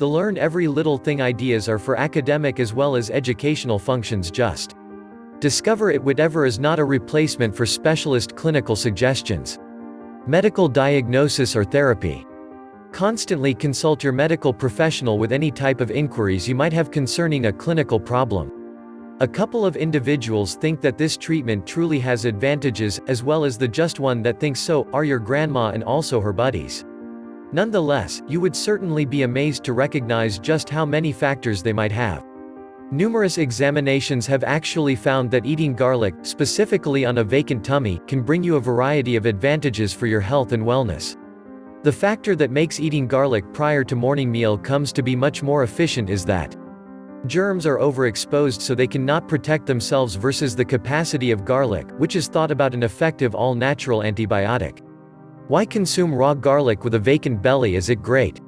The learn every little thing ideas are for academic as well as educational functions just. Discover it whatever is not a replacement for specialist clinical suggestions. Medical diagnosis or therapy. Constantly consult your medical professional with any type of inquiries you might have concerning a clinical problem. A couple of individuals think that this treatment truly has advantages, as well as the just one that thinks so, are your grandma and also her buddies. Nonetheless, you would certainly be amazed to recognize just how many factors they might have. Numerous examinations have actually found that eating garlic, specifically on a vacant tummy, can bring you a variety of advantages for your health and wellness. The factor that makes eating garlic prior to morning meal comes to be much more efficient is that germs are overexposed so they cannot protect themselves versus the capacity of garlic, which is thought about an effective all-natural antibiotic. Why consume raw garlic with a vacant belly is it great?